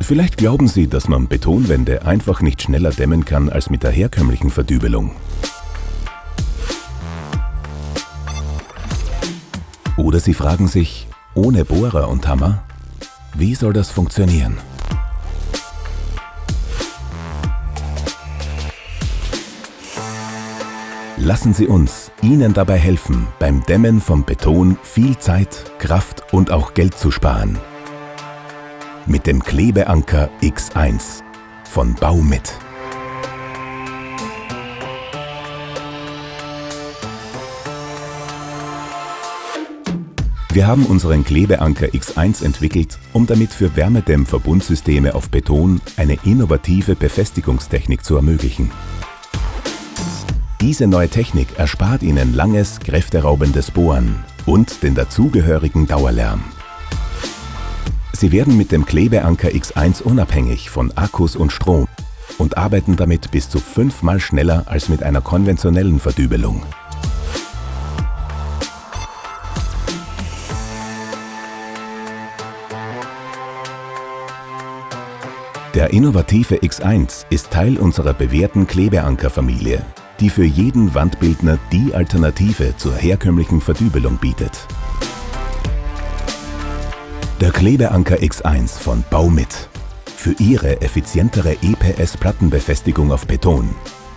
Vielleicht glauben Sie, dass man Betonwände einfach nicht schneller dämmen kann als mit der herkömmlichen Verdübelung. Oder Sie fragen sich, ohne Bohrer und Hammer, wie soll das funktionieren? Lassen Sie uns Ihnen dabei helfen, beim Dämmen von Beton viel Zeit, Kraft und auch Geld zu sparen. Mit dem Klebeanker X1 von Baumit. Wir haben unseren Klebeanker X1 entwickelt, um damit für Wärmedämmverbundsysteme auf Beton eine innovative Befestigungstechnik zu ermöglichen. Diese neue Technik erspart Ihnen langes, kräfteraubendes Bohren und den dazugehörigen Dauerlärm. Sie werden mit dem Klebeanker X1 unabhängig von Akkus und Strom und arbeiten damit bis zu fünfmal schneller als mit einer konventionellen Verdübelung. Der innovative X1 ist Teil unserer bewährten Klebeankerfamilie, die für jeden Wandbildner die Alternative zur herkömmlichen Verdübelung bietet. Der Klebeanker X1 von Baumit. Für Ihre effizientere EPS-Plattenbefestigung auf Beton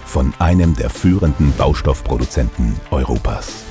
von einem der führenden Baustoffproduzenten Europas.